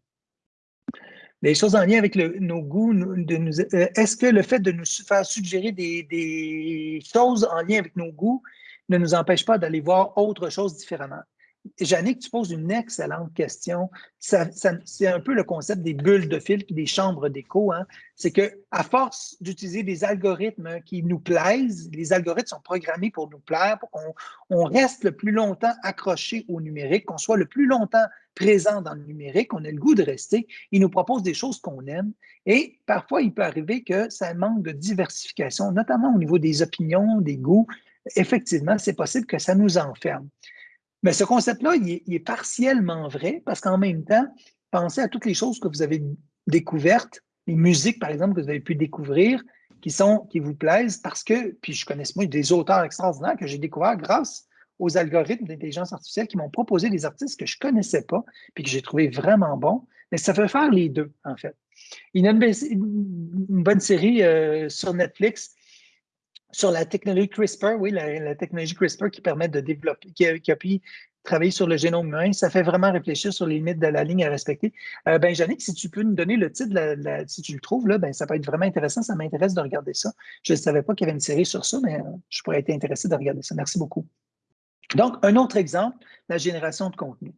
Des choses en lien avec nos goûts. euh, est-ce que le fait de nous faire suggérer des, choses en lien avec nos goûts ne nous empêche pas d'aller voir autre chose différemment? Jannick, tu poses une excellente question. c'est un peu le concept des bulles de fil et des chambres d'écho. Hein. C'est qu'à force d'utiliser des algorithmes qui nous plaisent, les algorithmes sont programmés pour nous plaire, pour qu'on on reste le plus longtemps accroché au numérique, qu'on soit le plus longtemps présent dans le numérique, on ait le goût de rester. Ils nous proposent des choses qu'on aime. Et parfois, il peut arriver que ça manque de diversification, notamment au niveau des opinions, des goûts. Effectivement, c'est possible que ça nous enferme. Mais ce concept-là, il, est partiellement vrai parce qu'en même temps, pensez à toutes les choses que vous avez découvertes, les musiques, par exemple, que vous avez pu découvrir, qui, sont, qui vous plaisent parce que, puis je connais moi des auteurs extraordinaires que j'ai découverts grâce aux algorithmes d'intelligence artificielle qui m'ont proposé des artistes que je ne connaissais pas, puis que j'ai trouvé vraiment bons. Mais ça fait faire les deux, en fait. Il y a une, bonne série euh, sur Netflix sur la technologie CRISPR, oui, la, technologie CRISPR qui permet de développer, qui a, pu travailler sur le génome humain, ça fait vraiment réfléchir sur les limites de la ligne à respecter. Euh, ben, si tu peux nous donner le titre, si tu le trouves, là, ben, ça peut être vraiment intéressant. Ça m'intéresse de regarder ça. Je ne savais pas qu'il y avait une série sur ça, mais euh, je pourrais être intéressé de regarder ça. Merci beaucoup. Donc, un autre exemple, la génération de contenu.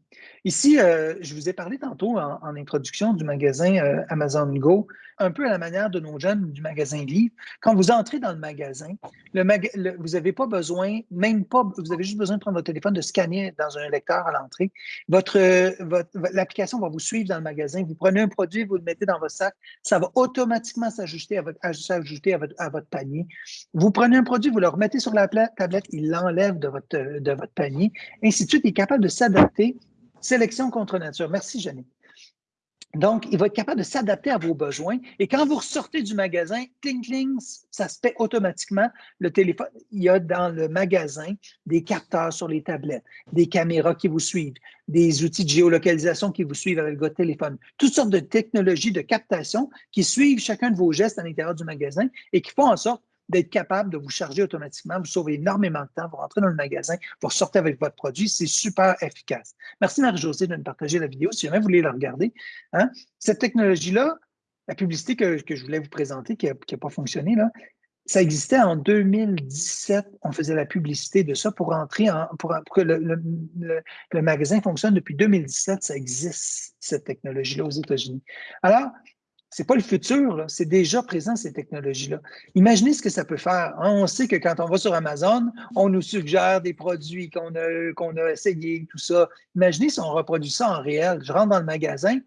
Ici, euh, je vous ai parlé tantôt en, introduction du magasin euh, Amazon Go, un peu à la manière de nos jeunes du magasin Livre. Quand vous entrez dans le magasin, le vous n'avez pas besoin, même pas, vous avez juste besoin de prendre votre téléphone, de scanner dans un lecteur à l'entrée. Votre, L'application va vous suivre dans le magasin. Vous prenez un produit, vous le mettez dans votre sac, ça va automatiquement s'ajouter à votre, à votre, à votre panier. Vous prenez un produit, vous le remettez sur la tablette, il l'enlève votre, de votre panier, ainsi de suite. Il est capable de s'adapter Sélection contre nature. Merci, Janine. Donc, il va être capable de s'adapter à vos besoins. Et quand vous ressortez du magasin, cling, cling, ça se paie automatiquement. Le téléphone, il y a dans le magasin des capteurs sur les tablettes, des caméras qui vous suivent, des outils de géolocalisation qui vous suivent avec votre téléphone, toutes sortes de technologies de captation qui suivent chacun de vos gestes à l'intérieur du magasin et qui font en sorte d'être capable de vous charger automatiquement. Vous sauvez énormément de temps. Vous rentrez dans le magasin, vous ressortez avec votre produit. C'est super efficace. Merci Marie-Josée de nous partager la vidéo. Si jamais vous voulez la regarder, hein. cette technologie-là, la publicité que, je voulais vous présenter, qui n'a pas fonctionné, ça existait en 2017. On faisait la publicité de ça pour rentrer en, pour, que le, le, magasin fonctionne depuis 2017. Ça existe, cette technologie-là, aux États-Unis. Alors, n'est pas le futur, c'est déjà présent, ces technologies-là. Imaginez ce que ça peut faire. Hein. On sait que quand on va sur Amazon, on nous suggère des produits qu'on a, qu'on a essayés, tout ça. Imaginez si on reproduit ça en réel. Je rentre dans le magasin,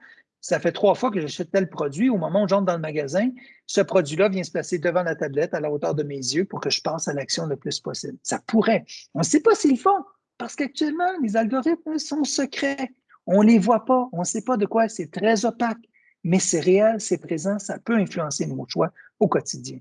ça fait trois fois que j'achète tel produit. Au moment où j'entre dans le magasin, ce produit-là vient se placer devant la tablette à la hauteur de mes yeux pour que je passe à l'action le plus possible. Ça pourrait. On ne sait pas s'ils le font parce qu'actuellement, les algorithmes sont secrets. On ne les voit pas. On ne sait pas de quoi. C'est très opaque mais c'est réel, c'est présent, ça peut influencer nos choix au quotidien.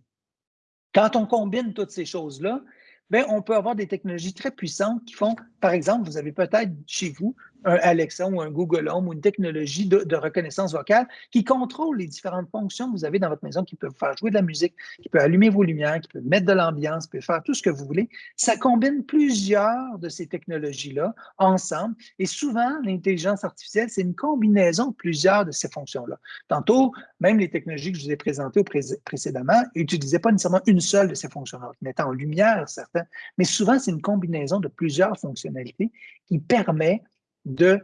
Quand on combine toutes ces choses-là, ben, on peut avoir des technologies très puissantes qui font, par exemple, vous avez peut-être chez vous un Alexa ou un Google Home ou une technologie de, reconnaissance vocale qui contrôle les différentes fonctions que vous avez dans votre maison, qui peut vous faire jouer de la musique, qui peut allumer vos lumières, qui peut mettre de l'ambiance, qui peut faire tout ce que vous voulez. Ça combine plusieurs de ces technologies-là ensemble. Et souvent, l'intelligence artificielle, c'est une combinaison de plusieurs de ces fonctions-là. Tantôt, même les technologies que je vous ai présentées précédemment n'utilisaient pas nécessairement une seule de ces fonctions-là, mettant en lumière certains, mais souvent, c'est une combinaison de plusieurs fonctionnalités qui permet de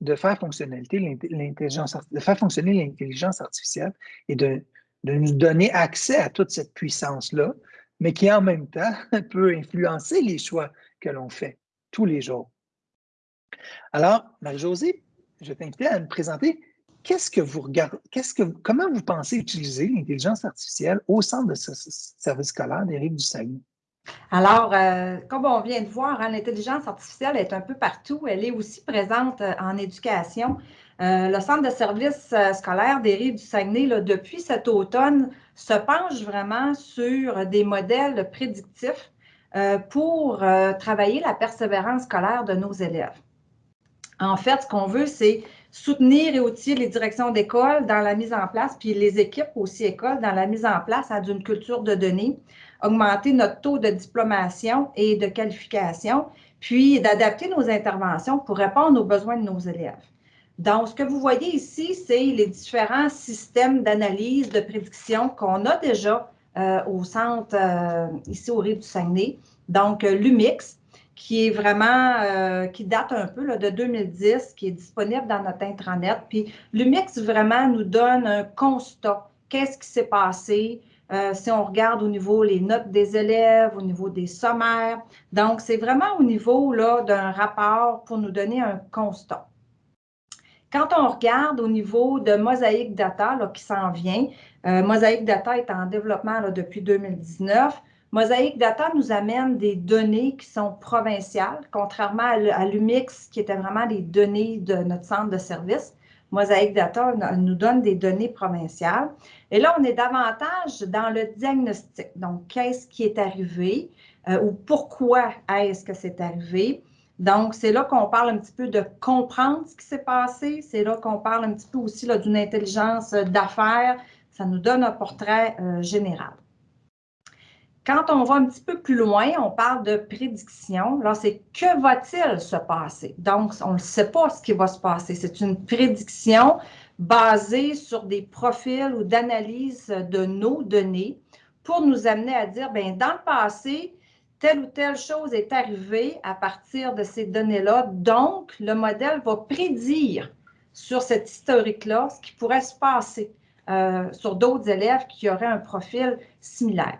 de faire, fonctionnalité de faire fonctionner l'intelligence artificielle et de, nous donner accès à toute cette puissance-là, mais qui en même temps peut influencer les choix que l'on fait tous les jours. Alors, Marie-Josée, je t'invite à me présenter qu'est-ce que vous regardez, qu'est-ce que, comment vous pensez utiliser l'intelligence artificielle au centre de ce service scolaire des rives du Saguenay? Alors, euh, comme on vient de voir, hein, l'intelligence artificielle est un peu partout. Elle est aussi présente euh, en éducation. Euh, le Centre de services scolaires des Rives du Saguenay, depuis cet automne, se penche vraiment sur des modèles prédictifs pour travailler la persévérance scolaire de nos élèves. En fait, ce qu'on veut, c'est soutenir et outiller les directions d'école dans la mise en place, puis les équipes aussi écoles dans la mise en place hein, d'une culture de données augmenter notre taux de diplomation et de qualification, puis d'adapter nos interventions pour répondre aux besoins de nos élèves. Donc, ce que vous voyez ici, c'est les différents systèmes d'analyse, de prédiction qu'on a déjà euh, au centre, euh, ici au Rive du Saguenay. Donc, euh, l'UMIX, qui est vraiment, qui date un peu là, de 2010, qui est disponible dans notre intranet. Puis, l'UMIX vraiment nous donne un constat. Qu'est-ce qui s'est passé? Si on regarde au niveau les notes des élèves, au niveau des sommaires. Donc, c'est vraiment au niveau d'un rapport pour nous donner un constat. Quand on regarde au niveau de Mosaic Data qui s'en vient, euh, Mosaic Data est en développement depuis 2019. Mosaic Data nous amène des données qui sont provinciales, contrairement à l'UMIX qui était vraiment des données de notre centre de service. Mosaic Data nous donne des données provinciales. Et là, on est davantage dans le diagnostic. Donc, qu'est-ce qui est arrivé euh, ou pourquoi est-ce que c'est arrivé? Donc, c'est là qu'on parle un petit peu de comprendre ce qui s'est passé. C'est là qu'on parle un petit peu aussi d'une intelligence d'affaires. Ça nous donne un portrait euh, général. Quand on va un petit peu plus loin, on parle de prédiction. Là, c'est que va-t-il se passer? Donc, on ne sait pas ce qui va se passer. C'est une prédiction basée sur des profils ou d'analyse de nos données pour nous amener à dire, bien, dans le passé, telle ou telle chose est arrivée à partir de ces données-là. Donc, le modèle va prédire sur cette historique-là ce qui pourrait se passer euh, sur d'autres élèves qui auraient un profil similaire.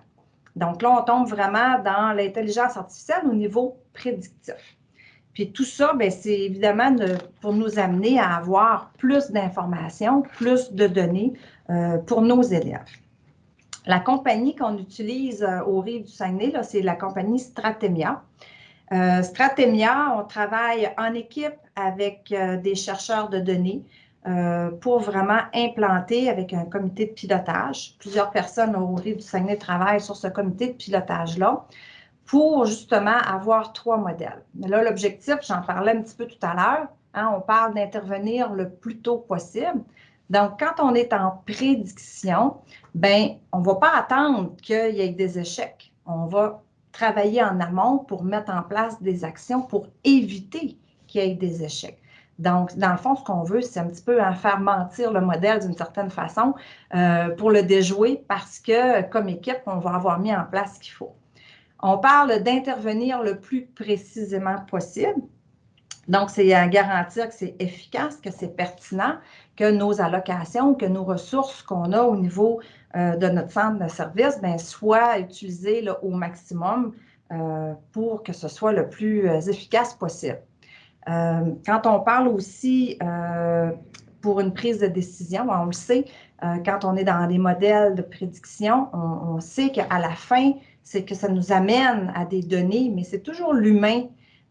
Donc là, on tombe vraiment dans l'intelligence artificielle au niveau prédictif. Puis tout ça, ben, c'est évidemment pour nous amener à avoir plus d'informations, plus de données euh, pour nos élèves. La compagnie qu'on utilise euh, au Rive du Saguenay, c'est la compagnie Stratemia. Euh, Stratemia, on travaille en équipe avec euh, des chercheurs de données pour vraiment implanter avec un comité de pilotage. Plusieurs personnes au Rive du Saguenay travaillent sur ce comité de pilotage-là pour justement avoir trois modèles. Mais là, l'objectif, j'en parlais un petit peu tout à l'heure, hein, on parle d'intervenir le plus tôt possible. Donc, quand on est en prédiction, ben, on ne va pas attendre qu'il y ait des échecs. On va travailler en amont pour mettre en place des actions pour éviter qu'il y ait des échecs. Donc, dans le fond, ce qu'on veut, c'est un petit peu en faire mentir le modèle d'une certaine façon euh, pour le déjouer parce que, comme équipe, on va avoir mis en place ce qu'il faut. On parle d'intervenir le plus précisément possible. Donc, c'est à garantir que c'est efficace, que c'est pertinent, que nos allocations, que nos ressources qu'on a au niveau euh, de notre centre de service ben, soient utilisées au maximum euh, pour que ce soit le plus efficace possible. Quand on parle aussi pour une prise de décision, ben, on le sait, quand on est dans des modèles de prédiction, on, on sait qu'à la fin, c'est que ça nous amène à des données, mais c'est toujours l'humain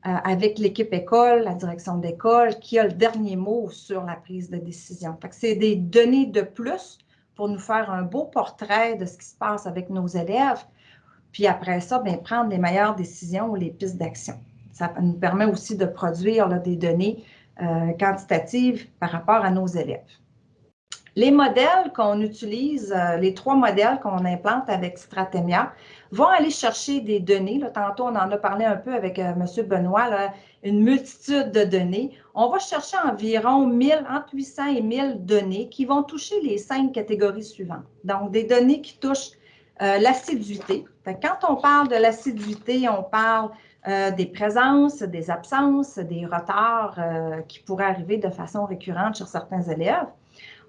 euh, avec l'équipe école, la direction d'école, qui a le dernier mot sur la prise de décision. C'est des données de plus pour nous faire un beau portrait de ce qui se passe avec nos élèves. Puis après ça, bien, prendre les meilleures décisions ou les pistes d'action. Ça nous permet aussi de produire des données euh, quantitatives par rapport à nos élèves. Les modèles qu'on utilise, euh, les trois modèles qu'on implante avec Stratemia, vont aller chercher des données. Tantôt, on en a parlé un peu avec euh, M. Benoît, une multitude de données. On va chercher environ 1000, entre 800 et 1000 données qui vont toucher les cinq catégories suivantes. Donc, des données qui touchent l'assiduité. Quand on parle de l'assiduité, on parle des présences, des absences, des retards qui pourraient arriver de façon récurrente sur certains élèves.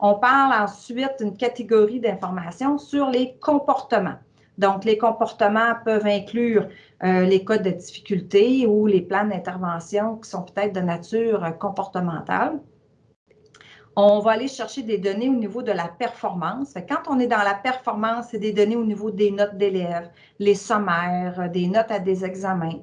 On parle ensuite d'une catégorie d'informations sur les comportements. Donc, les comportements peuvent inclure euh, les codes de difficulté ou les plans d'intervention qui sont peut-être de nature comportementale. On va aller chercher des données au niveau de la performance. Quand on est dans la performance, c'est des données au niveau des notes d'élèves, les sommaires, des notes à des examens.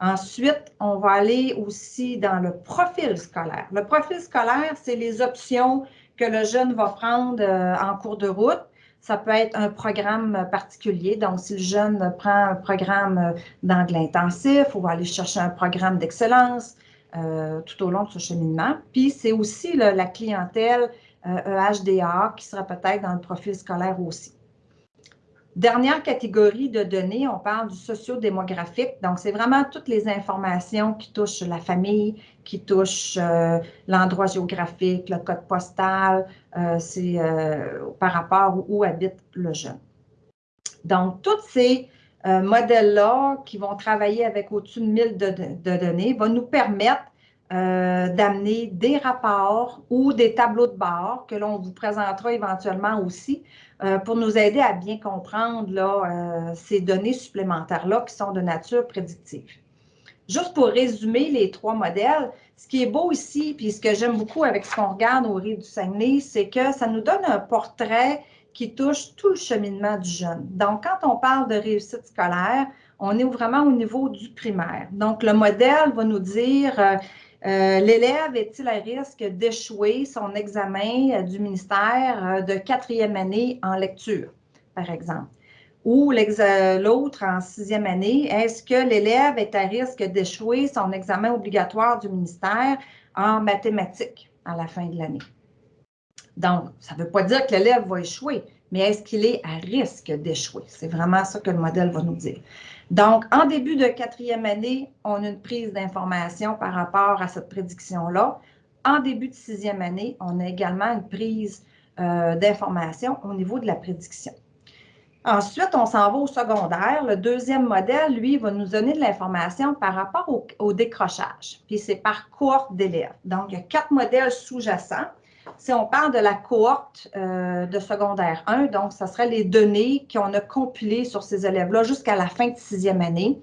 Ensuite, on va aller aussi dans le profil scolaire. Le profil scolaire, c'est les options que le jeune va prendre euh, en cours de route. Ça peut être un programme particulier. Donc, si le jeune prend un programme euh, d'anglais intensif, on va aller chercher un programme d'excellence euh, tout au long de ce cheminement. Puis, c'est aussi la clientèle EHDA e qui sera peut-être dans le profil scolaire aussi. Dernière catégorie de données, on parle du sociodémographique. Donc, c'est vraiment toutes les informations qui touchent la famille, qui touchent euh, l'endroit géographique, le code postal, euh, c'est euh, par rapport où, habite le jeune. Donc, tous ces modèles-là qui vont travailler avec au-dessus de 1000 de, de, données vont nous permettre d'amener des rapports ou des tableaux de bord que l'on vous présentera éventuellement aussi euh, pour nous aider à bien comprendre là, euh, ces données supplémentaires-là qui sont de nature prédictive. Juste pour résumer les trois modèles, ce qui est beau ici, puis ce que j'aime beaucoup avec ce qu'on regarde au Rive du Saguenay, c'est que ça nous donne un portrait qui touche tout le cheminement du jeune. Donc, quand on parle de réussite scolaire, on est vraiment au niveau du primaire. Donc, le modèle va nous dire euh, euh, l'élève est-il à risque d'échouer son examen euh, du ministère euh, de quatrième année en lecture, par exemple? Ou l'autre en sixième année, est-ce que l'élève est à risque d'échouer son examen obligatoire du ministère en mathématiques à la fin de l'année? Donc, ça ne veut pas dire que l'élève va échouer, mais est-ce qu'il est à risque d'échouer? C'est vraiment ça que le modèle va nous dire. Donc, en début de quatrième année, on a une prise d'information par rapport à cette prédiction-là. En début de sixième année, on a également une prise euh, d'information au niveau de la prédiction. Ensuite, on s'en va au secondaire. Le deuxième modèle, lui, va nous donner de l'information par rapport au, décrochage. Puis c'est par cohorte d'élèves. Donc, il y a quatre modèles sous-jacents si on parle de la cohorte euh, de secondaire 1, donc ce serait les données qu'on a compilées sur ces élèves-là jusqu'à la fin de sixième année.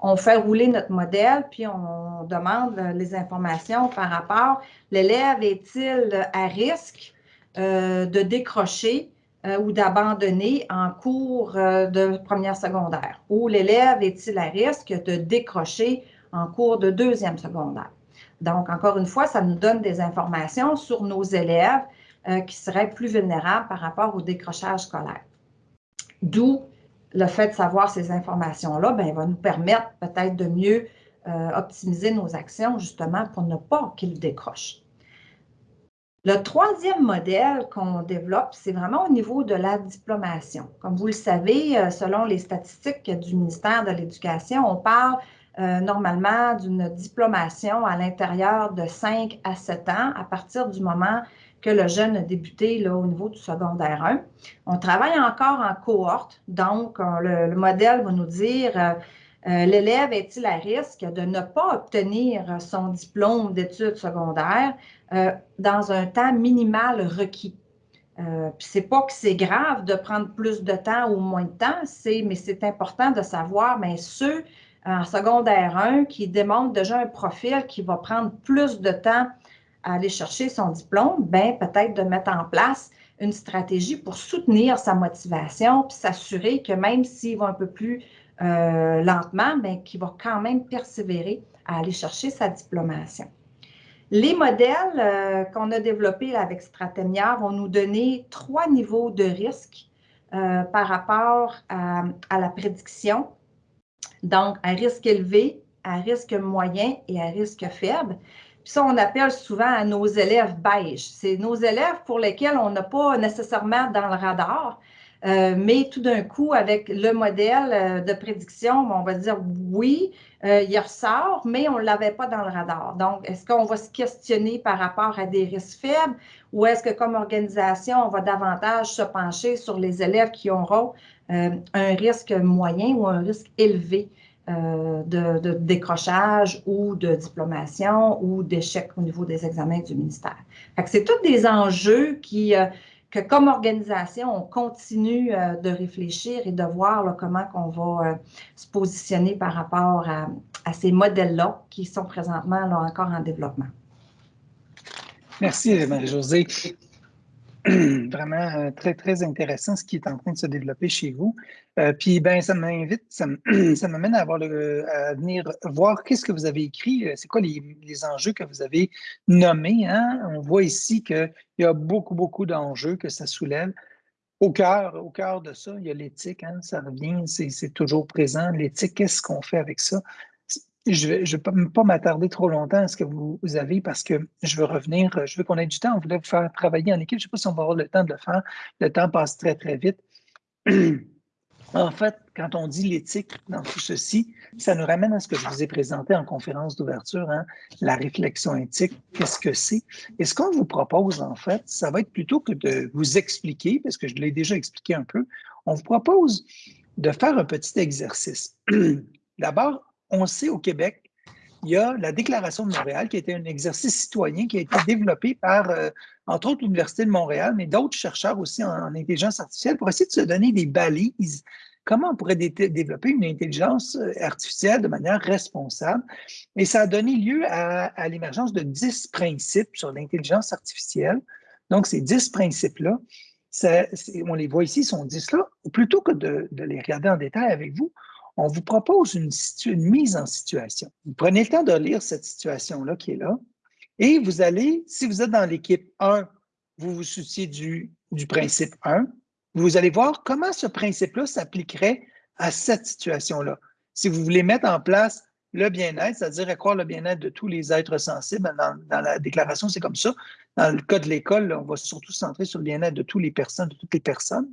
On fait rouler notre modèle, puis on demande les informations par rapport, l'élève est-il à risque euh, de décrocher euh, ou d'abandonner en cours de première secondaire? Ou l'élève est-il à risque de décrocher en cours de deuxième secondaire? Donc, encore une fois, ça nous donne des informations sur nos élèves euh, qui seraient plus vulnérables par rapport au décrochage scolaire. D'où le fait de savoir ces informations-là ben, va nous permettre peut-être de mieux euh, optimiser nos actions justement pour ne pas qu'ils décrochent. Le troisième modèle qu'on développe, c'est vraiment au niveau de la diplomation. Comme vous le savez, euh, selon les statistiques du ministère de l'Éducation, on parle euh, normalement d'une diplomation à l'intérieur de 5 à 7 ans à partir du moment que le jeune a débuté là, au niveau du secondaire 1. On travaille encore en cohorte, donc le, modèle va nous dire euh, euh, l'élève est-il à risque de ne pas obtenir son diplôme d'études secondaires dans un temps minimal requis? Euh, c'est pas que c'est grave de prendre plus de temps ou moins de temps, mais c'est important de savoir, mais ceux en secondaire 1 qui démontre déjà un profil qui va prendre plus de temps à aller chercher son diplôme, ben peut-être de mettre en place une stratégie pour soutenir sa motivation puis s'assurer que même s'il va un peu plus euh, lentement, ben, qu'il va quand même persévérer à aller chercher sa diplomation. Les modèles euh, qu'on a développés avec Stratemia vont nous donner trois niveaux de risque euh, par rapport à, la prédiction donc, à risque élevé, à risque moyen et à risque faible. Puis ça, on appelle souvent à nos élèves beige. C'est nos élèves pour lesquels on n'a pas nécessairement dans le radar, euh, mais tout d'un coup, avec le modèle euh, de prédiction, on va dire oui, euh, il ressort, mais on ne l'avait pas dans le radar. Donc, est-ce qu'on va se questionner par rapport à des risques faibles ou est-ce que comme organisation, on va davantage se pencher sur les élèves qui auront un risque moyen ou un risque élevé euh, de, décrochage ou de diplomation ou d'échec au niveau des examens du ministère. C'est tous des enjeux qui, euh, que comme organisation, on continue de réfléchir et de voir comment on va se positionner par rapport à, ces modèles-là qui sont présentement encore en développement. Merci, Marie-Josée. vraiment euh, très, très intéressant ce qui est en train de se développer chez vous. Euh, puis, ben, ça m'invite, ça m'amène à, venir voir qu'est-ce que vous avez écrit, euh, c'est quoi les, enjeux que vous avez nommés. Hein? On voit ici qu'il y a beaucoup, beaucoup d'enjeux que ça soulève. Au cœur, au cœur de ça, il y a l'éthique, hein? ça revient, c'est toujours présent. L'éthique, qu'est-ce qu'on fait avec ça? Je ne vais, pas m'attarder trop longtemps à ce que vous, avez parce que je veux revenir, je veux qu'on ait du temps. On voulait vous faire travailler en équipe. Je ne sais pas si on va avoir le temps de le faire. Le temps passe très, très vite. En fait, quand on dit l'éthique dans tout ceci, ça nous ramène à ce que je vous ai présenté en conférence d'ouverture, hein, la réflexion éthique, qu'est-ce que c'est? Et ce qu'on vous propose, en fait, ça va être plutôt que de vous expliquer, parce que je l'ai déjà expliqué un peu, on vous propose de faire un petit exercice. D'abord, on sait au Québec, il y a la Déclaration de Montréal qui été un exercice citoyen qui a été développé par, euh, entre autres, l'Université de Montréal, mais d'autres chercheurs aussi en, intelligence artificielle pour essayer de se donner des balises. Comment on pourrait développer une intelligence euh, artificielle de manière responsable? Et ça a donné lieu à, l'émergence de dix principes sur l'intelligence artificielle. Donc, ces dix principes-là, on les voit ici, sont dix là. Plutôt que de, de les regarder en détail avec vous, on vous propose une, mise en situation. Prenez le temps de lire cette situation-là qui est là, et vous allez, si vous êtes dans l'équipe 1, vous vous souciez du, du principe 1, vous allez voir comment ce principe-là s'appliquerait à cette situation-là. Si vous voulez mettre en place le bien-être, c'est-à-dire accroître le bien-être de tous les êtres sensibles. Dans, la déclaration, c'est comme ça. Dans le cas de l'école, on va surtout se centrer sur le bien-être de toutes les personnes, de toutes les personnes.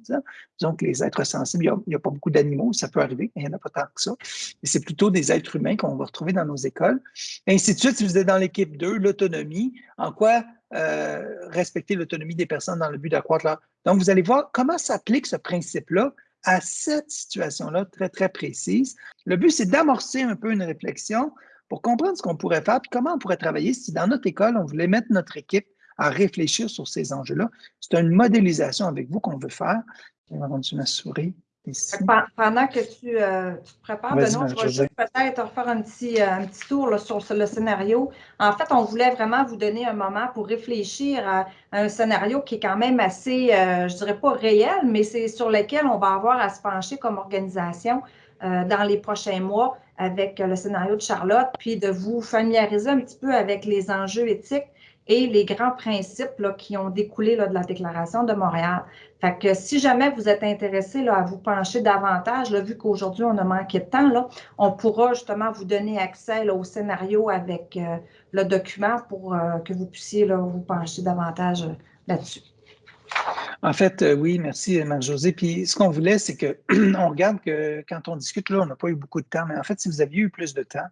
Disons que les êtres sensibles, il n'y a, pas beaucoup d'animaux, ça peut arriver, mais il n'y en a pas tant que ça. Et c'est plutôt des êtres humains qu'on va retrouver dans nos écoles. Et ainsi de suite, si vous êtes dans l'équipe 2, l'autonomie, en quoi euh, respecter l'autonomie des personnes dans le but d'accroître leur... Donc, vous allez voir comment s'applique ce principe-là à cette situation-là très, très précise. Le but, c'est d'amorcer un peu une réflexion pour comprendre ce qu'on pourrait faire, puis comment on pourrait travailler si dans notre école, on voulait mettre notre équipe à réfléchir sur ces enjeux-là. C'est une modélisation avec vous qu'on veut faire. On va continuer ma souris. Pendant que tu, euh, te prépares, Benoît, je vais juste peut-être refaire un petit, euh, un petit tour sur le scénario. En fait, on voulait vraiment vous donner un moment pour réfléchir à, un scénario qui est quand même assez, euh, je dirais pas réel, mais c'est sur lequel on va avoir à se pencher comme organisation dans les prochains mois avec le scénario de Charlotte, puis de vous familiariser un petit peu avec les enjeux éthiques et les grands principes qui ont découlé de la Déclaration de Montréal. Fait si jamais vous êtes intéressé à vous pencher davantage, vu qu'aujourd'hui on a manqué de temps, on pourra justement vous donner accès au scénario avec euh, le document pour euh, que vous puissiez vous pencher davantage euh, là-dessus. En fait, oui, merci Marie-Josée. Puis ce qu'on voulait, c'est qu'on regarde que quand on discute, on n'a pas eu beaucoup de temps, mais en fait, si vous aviez eu plus de temps,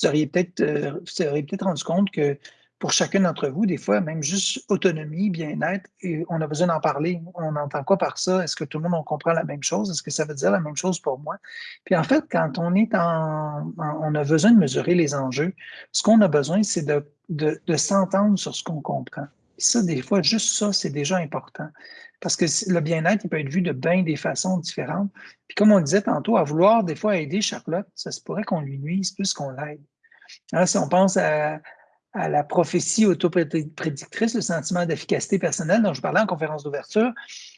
vous auriez peut-être peut-être rendu compte que pour chacun d'entre vous, des fois, même juste autonomie, bien-être, et on a besoin d'en parler. On entend quoi par ça? Est-ce que tout le monde on comprend la même chose? Est-ce que ça veut dire la même chose pour moi? Puis en fait, quand on est en, on a besoin de mesurer les enjeux, ce qu'on a besoin, c'est de, de, s'entendre sur ce qu'on comprend. Et ça, des fois, juste ça, c'est déjà important. Parce que le bien-être, il peut être vu de bien des façons différentes. Puis comme on disait tantôt, à vouloir des fois aider Charlotte, ça se pourrait qu'on lui nuise plus qu'on l'aide. Hein, si on pense à, à la prophétie autoprédictrice, le sentiment d'efficacité personnelle dont je parlais en conférence d'ouverture,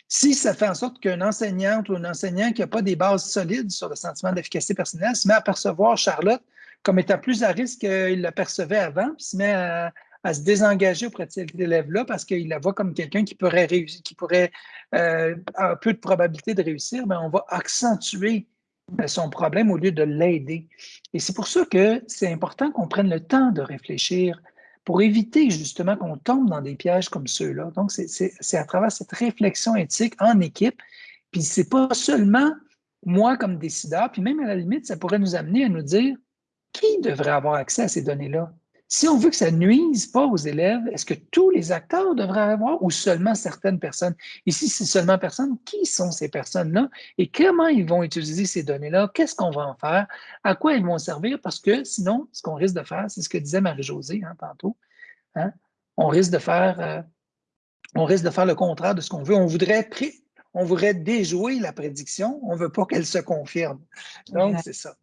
si ça fait en sorte qu'un enseignante ou un enseignant qui n'a pas des bases solides sur le sentiment d'efficacité personnelle se met à percevoir Charlotte comme étant plus à risque qu'il la percevait avant, puis se met à, se désengager auprès de cet élève-là parce qu'il la voit comme quelqu'un qui pourrait réussir, qui pourrait euh, avoir peu de probabilité de réussir, mais on va accentuer son problème au lieu de l'aider. Et c'est pour ça que c'est important qu'on prenne le temps de réfléchir pour éviter justement qu'on tombe dans des pièges comme ceux-là. Donc, c'est à travers cette réflexion éthique en équipe. Puis, c'est pas seulement moi comme décideur, puis même à la limite, ça pourrait nous amener à nous dire qui devrait avoir accès à ces données-là? Si on veut que ça nuise pas aux élèves, est-ce que tous les acteurs devraient avoir ou seulement certaines personnes? Et si c'est seulement personnes, qui sont ces personnes-là et comment ils vont utiliser ces données-là? Qu'est-ce qu'on va en faire? À quoi ils vont servir? Parce que sinon, ce qu'on risque de faire, c'est ce que disait Marie-Josée hein, tantôt, hein? on risque de faire euh, on risque de faire le contraire de ce qu'on veut. On voudrait, on voudrait déjouer la prédiction, on ne veut pas qu'elle se confirme. Donc, c'est ça.